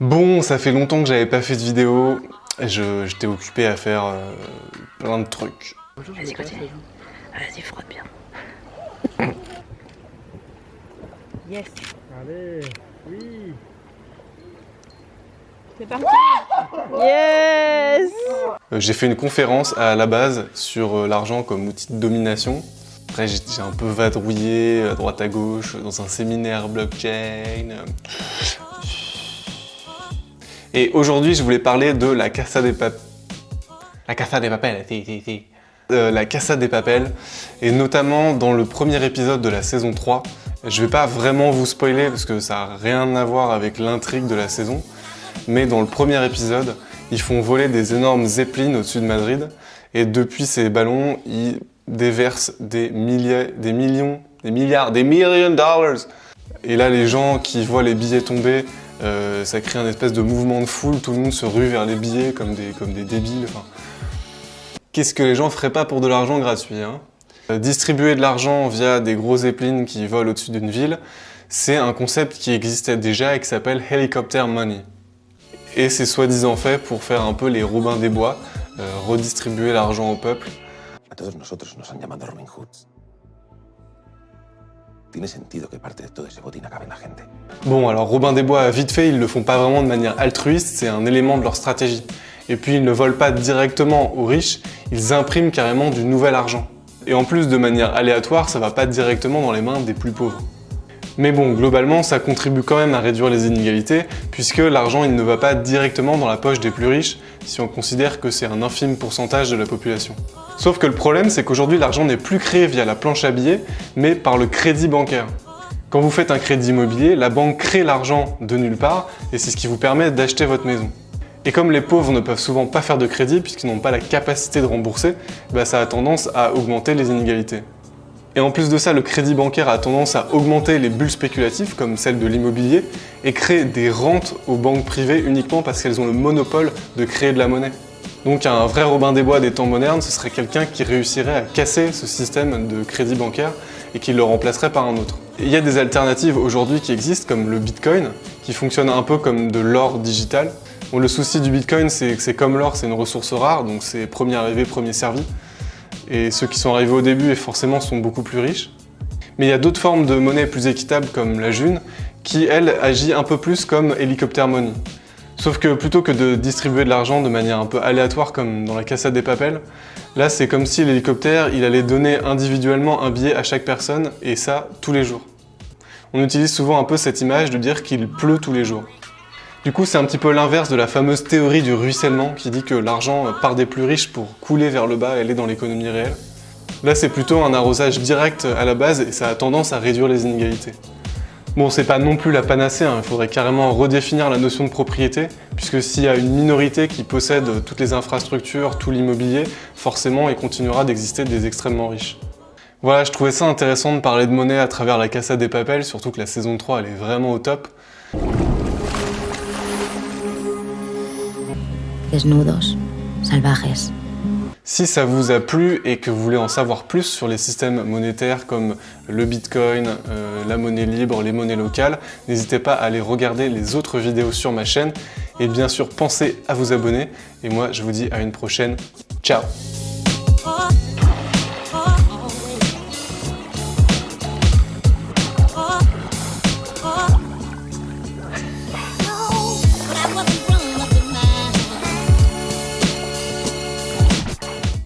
Bon, ça fait longtemps que j'avais pas fait de vidéo. Je- J'étais occupé à faire euh, plein de trucs. Vas-y, continue. Vas-y, frotte bien. Yes. Allez, oui. C'est parti Yes Euh, J'ai fait une conférence à la base sur euh, l'argent comme outil de domination. Après, j'ai j'ai un peu vadrouillé à droite à gauche dans un séminaire blockchain. Et aujourd'hui, je voulais parler de la Casa des Papel. La Casa des Papel, si, si, si. Euh, la Casa des Papel, et notamment dans le premier épisode de la saison 3. Je vais pas vraiment vous spoiler parce que ça a rien à voir avec l'intrigue de la saison, mais dans le premier épisode, ils font voler des énormes zeppelins au-dessus de Madrid, et depuis ces ballons, ils déversent des milliers, des millions, des milliards, des millions de dollars. Et là, les gens qui voient les billets tomber, euh, ça crée un espèce de mouvement de foule, tout le monde se rue vers les billets comme des, comme des débiles. Qu'est-ce que les gens feraient pas pour de l'argent gratuit hein? Euh, Distribuer de l'argent via des gros zeppelins qui volent au-dessus d'une ville, c'est un concept qui existait déjà et qui s'appelle Helicopter Money. Et c'est soi-disant fait pour faire un peu les Robins des Bois, euh, redistribuer l'argent au peuple. Que de la gente. Bon, alors Robin des Bois, vite fait, ils le font pas vraiment de manière altruiste, c'est un élément de leur stratégie. Et puis ils ne volent pas directement aux riches, ils impriment carrément du nouvel argent. Et en plus, de manière aléatoire, ça va pas directement dans les mains des plus pauvres. Mais bon, globalement, ça contribue quand même à réduire les inégalités, puisque l'argent il ne va pas directement dans la poche des plus riches, si on considère que c'est un infime pourcentage de la population. Sauf que le problème, c'est qu'aujourd'hui, l'argent n'est plus créé via la planche à billets, mais par le crédit bancaire. Quand vous faites un crédit immobilier, la banque crée l'argent de nulle part, et c'est ce qui vous permet d'acheter votre maison. Et comme les pauvres ne peuvent souvent pas faire de crédit puisqu'ils n'ont pas la capacité de rembourser, bah ça a tendance à augmenter les inégalités. Et en plus de ça, le crédit bancaire a tendance à augmenter les bulles spéculatives, comme celle de l'immobilier, et créer des rentes aux banques privées uniquement parce qu'elles ont le monopole de créer de la monnaie. Donc un vrai Robin des Bois des temps modernes, ce serait quelqu'un qui réussirait à casser ce système de crédit bancaire et qui le remplacerait par un autre. Il y a des alternatives aujourd'hui qui existent, comme le Bitcoin, qui fonctionne un peu comme de l'or digital. Le souci du Bitcoin, c'est que c'est comme l'or, c'est une ressource rare, donc c'est premier arrivé, premier servi. Et ceux qui sont arrivés au début, forcément, sont beaucoup plus riches. Mais il y a d'autres formes de monnaie plus équitables, comme la June, qui, elle, agit un peu plus comme Helicopter Money. Sauf que plutôt que de distribuer de l'argent de manière un peu aléatoire comme dans la Casa des Papel, là c'est comme si l'hélicoptère il allait donner individuellement un billet à chaque personne et ça tous les jours. On utilise souvent un peu cette image de dire qu'il pleut tous les jours. Du coup c'est un petit peu l'inverse de la fameuse théorie du ruissellement qui dit que l'argent part des plus riches pour couler vers le bas et aller dans l'économie réelle. Là c'est plutôt un arrosage direct à la base et ça a tendance à réduire les inégalités. Bon, c'est pas non plus la panacée, hein. il faudrait carrément redéfinir la notion de propriété, puisque s'il y a une minorité qui possède toutes les infrastructures, tout l'immobilier, forcément il continuera d'exister des extrêmement riches. Voilà, je trouvais ça intéressant de parler de monnaie à travers la Casa des Papel, surtout que la saison 3 elle est vraiment au top. Desnudos, salvajes. Si ça vous a plu et que vous voulez en savoir plus sur les systèmes monétaires comme le Bitcoin, euh, la monnaie libre, les monnaies locales, n'hésitez pas à aller regarder les autres vidéos sur ma chaîne. Et bien sûr pensez à vous abonner. Et moi je vous dis à une prochaine. Ciao